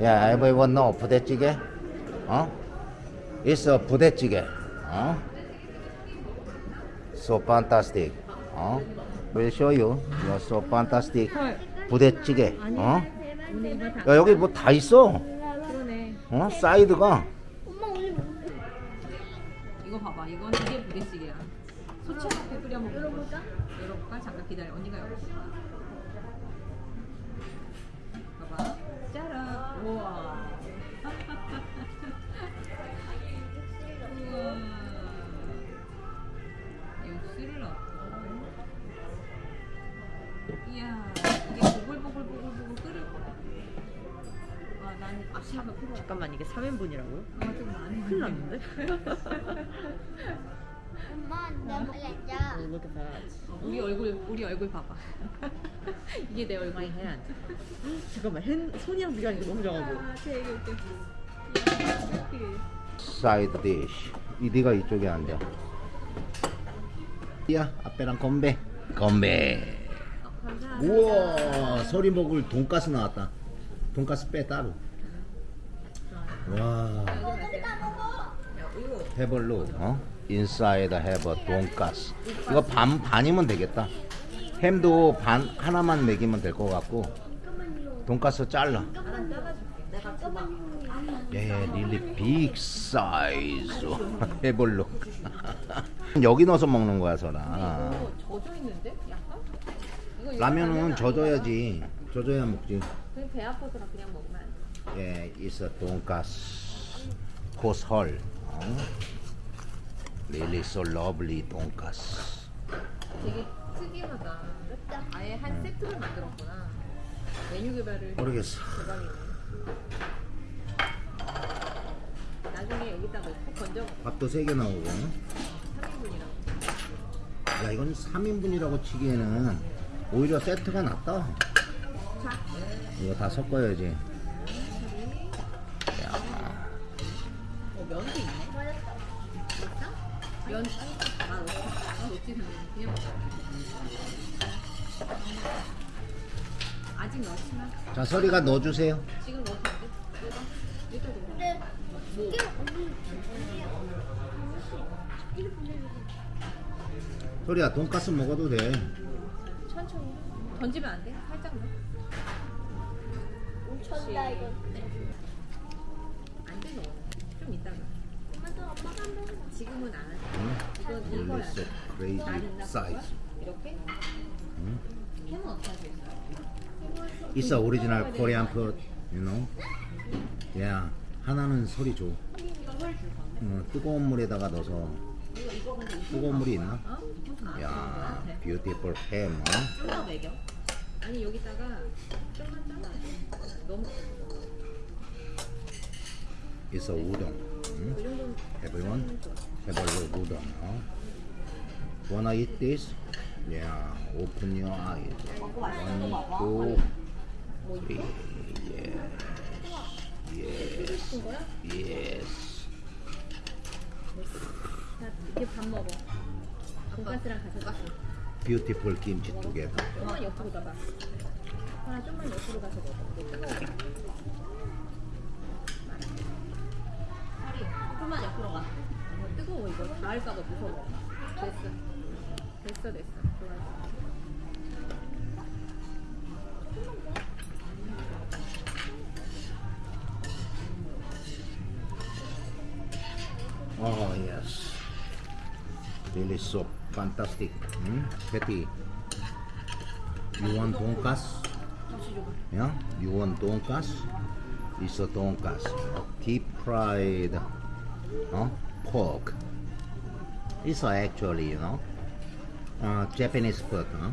Yeah, everyone 부대찌개? 어? It's 부대찌개. 어? So fantastic. 어? We'll show you. You're so fantastic. 부대찌개. 어? 야, 여기 뭐 다 있어. 그러네. 어? 사이드가. 뭐 이거 봐봐. 이건 이게 부대찌개야. 소치하게 끓여 먹는 열어볼까? 열어볼까? 잠깐 기다려. 언니가 열어볼게. 우와. 우와. 육수를 넣고. 이야, 이게 보글보글보글보글 끓을 거야. 와, 난 앞차가 필요해. 잠깐만 이게 3인분이라고요? 아, 좀 많이 큰일 났는데? 엄마 나 말했자 Look at that 우리 얼굴 우리 얼굴 봐봐. 이게 내 얼굴. My hand 잠깐만 핸, 손이랑 비교하니까 너무 작아 보여 아, 되게 웃겨. 사이드 디쉬. 이 네가 이쪽에 앉아. 야, 앞에랑 건배. 건배. 우와, 소리 먹을 돈가스 나왔다. 돈가스 빼 따로. 와. 해벌로 어? 인사이드 해버 돈가스. 이거 반 반이면 되겠다. 햄도 반 하나만 먹이면 될 것 같고. 돈가스 잘라. 예, 릴리 빅 사이즈. 해벌로. 여기 넣어서 먹는 거야, 설아. 라면은 젖어야지. 젖어야 먹지. 그냥 배 아파서 그냥 먹으면. 예, 있어 돈가스. 고설. 어? 릴리 so lovely 돈가스. 되게 특이하다. 아예 한 세트를 만들었구나. 메뉴 개발을 모르겠어. 대박이네. 나중에 여기다 넣고 건져 밥도 세 개 나오고. 3인분이라고. 야, 이건 3인분이라고 치기에는 오히려 세트가 낫다. 이거 다 섞어야지. 야, 어, 면도 있네. 면, 아, 넣지. 아, 넣지, 그냥 먹자. 아직 넣지 마. 자, 서리가 넣어주세요. 지금 넣어도 돼? 근데 이게 서리야, 돈가스 먹어도 돼. 천천히. 던지면 안 돼? 살짝만. 온천다 이거 지금은 안. 응? 이건 릴리 이거야. so crazy size. 이렇게? 응? 햄은 어떻게 하겠어? It's a original Korean food, you know. Yeah. 하나는 소리 줘. 어, 뜨거운 물에다가 넣어서 뜨거운 물이 있나? 어? 아, 야, ham. 어? 좀더 먹여. 아니 여기다가 좀만 잘라. 너무 It's a udon. 정도는 Everyone, have a look udon. 어? Wanna eat this? Yeah. Open your eyes. One, two, three. Yes. Yes. Yes. 자, 이렇게 밥 먹어. 돈가스랑 같이 가서. Beautiful 두 개다. 좀만 옆으로 가봐. 하나 좀만 옆으로 가서 먹어. 이게 뜨거워. 하리, 좀만 옆으로 가. 이거 뜨거워 이거 닿을까봐 무서워. 됐어. 됐어 됐어. 좋아. Oh yes, really so fantastic. Hmm? Betty, you want 돈가스? Yeah, you want 돈가스? It's a 돈가스. Deep fried, Uh, pork. It's actually, you know, uh, Japanese food. Huh?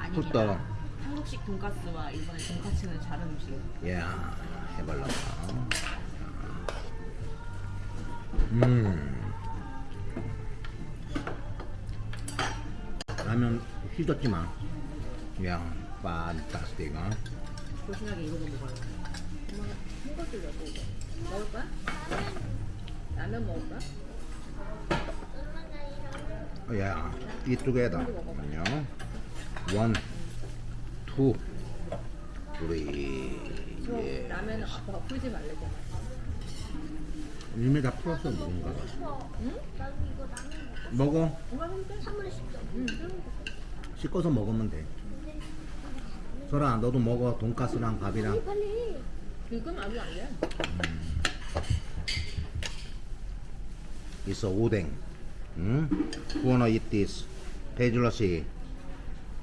아니 꿀떡. 한국식 돈가스와 일본의 돈가스는 다른 음식이에요 Yeah, 해발라. 음. 라면 휘젓지 마. 야, 판타스틱. 어? 조신하게 이거 먹어요 엄마가 주려고 이거. 먹을 거야? 라면 먹을 거야? 어, 야, 이쪽에다. 안녕. 원, two, three, yeah. 라면은 아빠가 풀지 말래잖아. 이미 다 풀었어 뭔가. 응? 먹어. 씻어서 먹으면 돼. 설아 너도 먹어 돈가스랑 밥이랑. 빨리. 지금 아직 안 돼. 있 어 오뎅. 응? Who wanna eat this? 씨.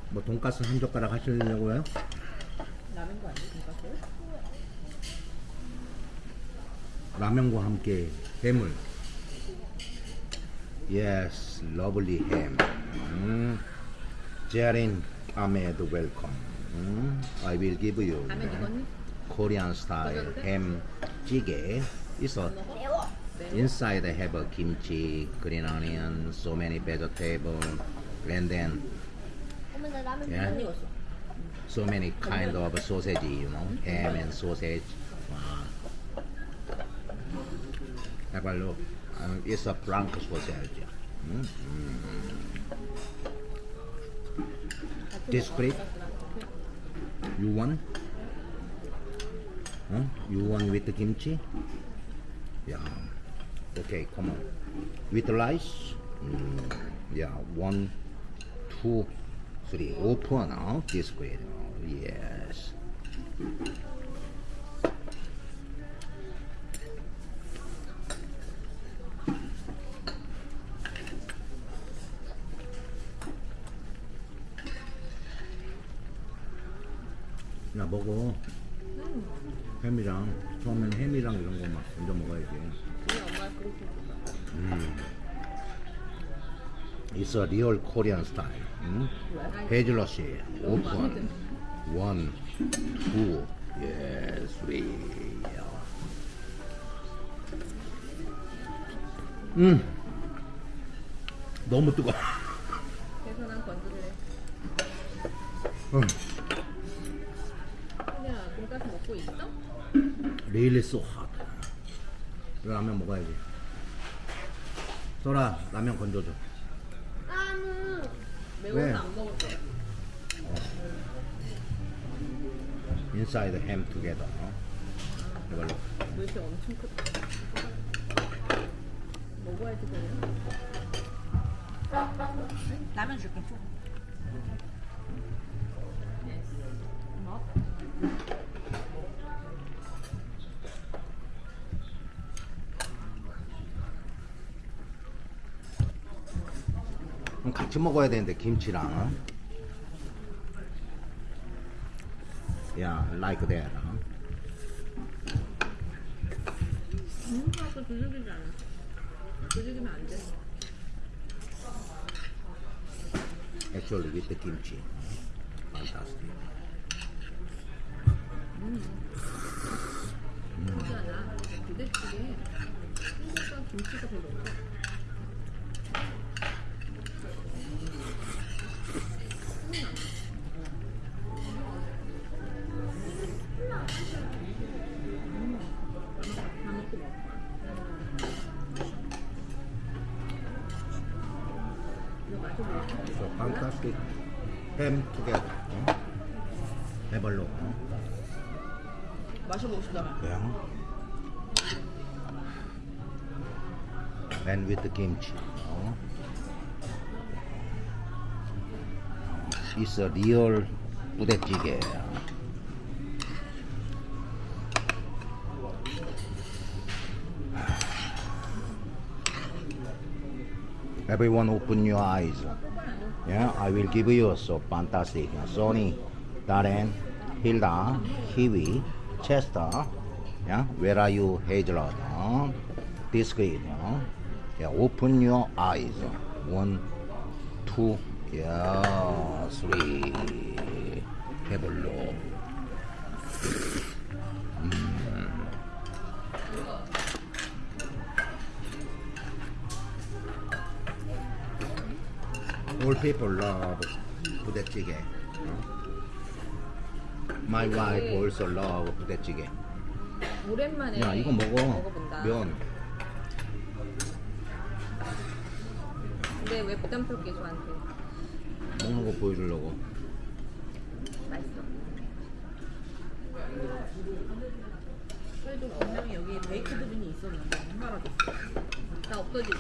뭐 돈가스 한 젓가락 하시려고요? 라면 거 아니야? 돈가스? 라면과 함께 햄을. Yes, lovely ham. 음. Jarin Ahmed, welcome. 음. I will give you 라면 익었니? Korean style ham 찌개. 있 inside they have a kimchi, green onion, so many vegetables, and then yeah, so many kind of sausage, you know, ham and sausage. Wow. Have a look. Um, it's a blank sausage. Mm -hmm. This grape, you want? Huh? You want with the kimchi? Yeah. Okay, come on. With rice? Mm, yeah, one, two, three. Open, huh? This great. Oh, yes. 야 먹어 A real Korean style 응? 베이즐러시 오픈 원, 투, 예, 쓰리 음 너무 뜨거워 난 건드릴래. 음. 그냥 돈가스 먹고 있어? Really so hot 라면 먹어야지 소라 라면 건져줘 매워서 왜? 안 먹을 거야. Inside ham together 어? 이걸로 물이 엄청 크다. 먹어야지 그냥. 라면 줄게. 같이 먹어야 되는데 김치랑 어? 야, like that 어? 음, 아까 두들기지 않아. 두들기면 안 돼. Actually with the kimchi Fantastic. 부대찌개. 한국과 김치가 별로 없어. So fantastic ham together 어? 해발로 어? 마셔보고 싶다며. Yeah. And with the kimchi. 어? It's a real 부대찌개. Everyone open your eyes. Yeah, I will give you so fantastic. Sony, Darren, Hilda, Kiwi, Chester. Yeah, where are you, Hazelnut? Huh? This grade. Huh? Yeah, open your eyes. One, two, yeah, three. Look. All people love 부대찌개. 어? My wife also love 부대찌개. 오랜만에 야 이거 먹어. 먹어본다. 면. 근데 왜 부담스럽게 저한테 먹는 거 보여주려고. 맛있어. 그래도 분명히 여기 베이크드 빈이 있었는데 사라졌어. 나 없어지지.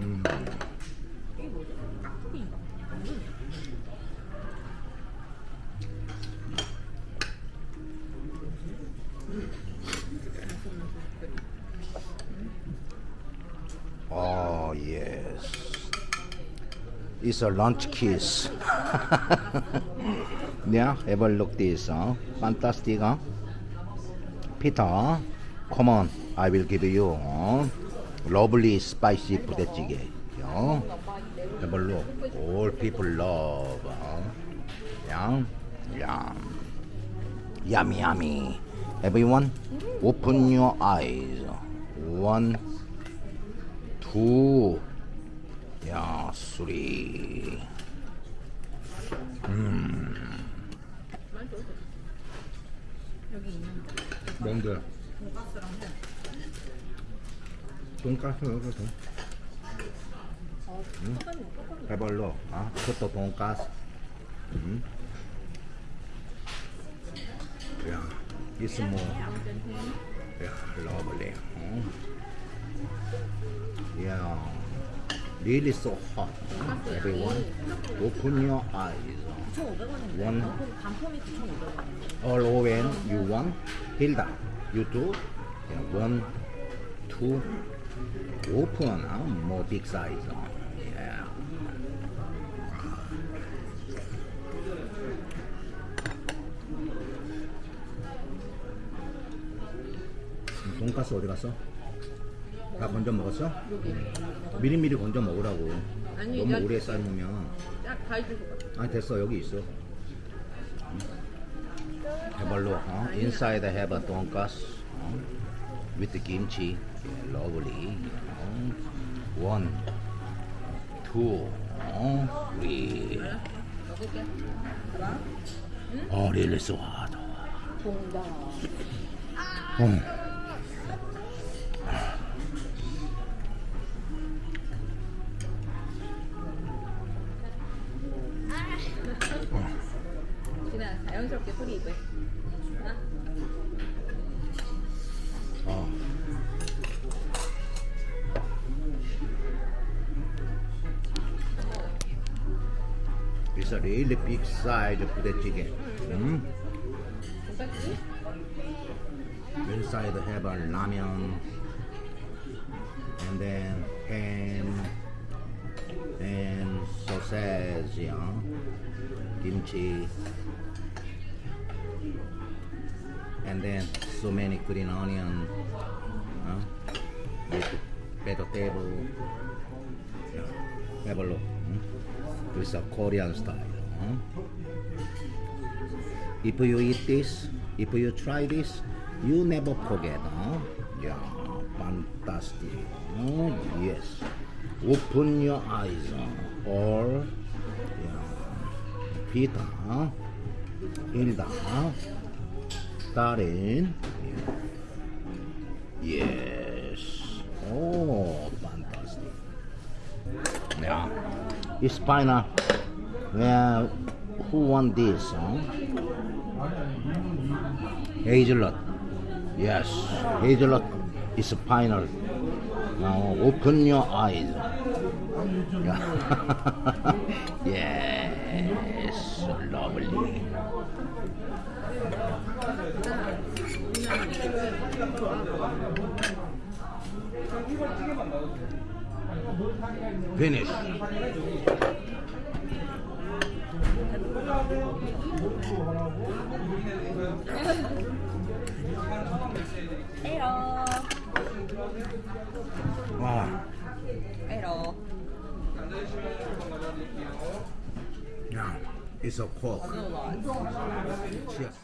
음. Oh yes. It's a lunch kiss. yeah, a look this. Huh? Fantastic. Huh? Peter, come on. I will give you uh, lovely spicy 부대찌개. Yeah. Have a look. All people love. Huh? Yeah. Yeah. Yummy, yummy. Everyone, open your eyes. One, two, 야, 쓰리. 여기 있는 뭔데? 돈가스. 어, 똑같네, 똑같네. 해볼로. 아, 그것도 돈가스. 음. 야, it's more. 야, lovely. 어? 야, really so hot. Everyone, open your eyes. 9,500원인데. 원. 단품이 9,500원. all over you want Hilda you do yeah, one two big size uh, yeah 돈가스 어디 갔어? 다 건져 먹었어? 미리미리 건져 먹으라고 아니, 너무 야- 오래 삶으면 딱 가이드서 봐. 아 됐어 여기 있어 해발로 어? have a 돈가스 어? With the kimchi lovely 어? one two 어? three. 어 really so. 어. 그냥 자연스럽게 소리 입을. It's a really big size of the chicken. Mm. Inside they have a ramyun and then ham and sausage, you kimchi and then so many green onion huh? with vegetable. Yeah. Have a look. Hmm? It's a Korean style. If you eat this, if you try this, you never forget. Yeah, fantastic. Oh, yes. Open your eyes. Or, yeah, Peter, Hilda, Darren. Yes. It's final. Yeah. Who won this? Huh? Yes, hazelnut is final. Now open your eyes. Yeah. yes, lovely. Finish. 에러. 와, 에러. yeah, it's a coke. No loss. Cheers.